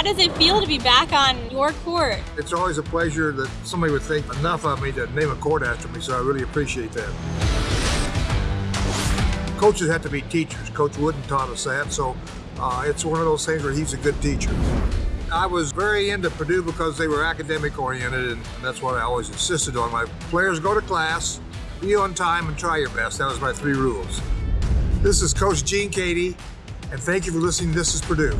How does it feel to be back on your court? It's always a pleasure that somebody would think enough of me to name a court after me, so I really appreciate that. Coaches have to be teachers. Coach Wooden taught us that, so uh, it's one of those things where he's a good teacher. I was very into Purdue because they were academic oriented, and that's what I always insisted on. My players go to class, be on time, and try your best. That was my three rules. This is Coach Gene Keady, and thank you for listening. This is Purdue.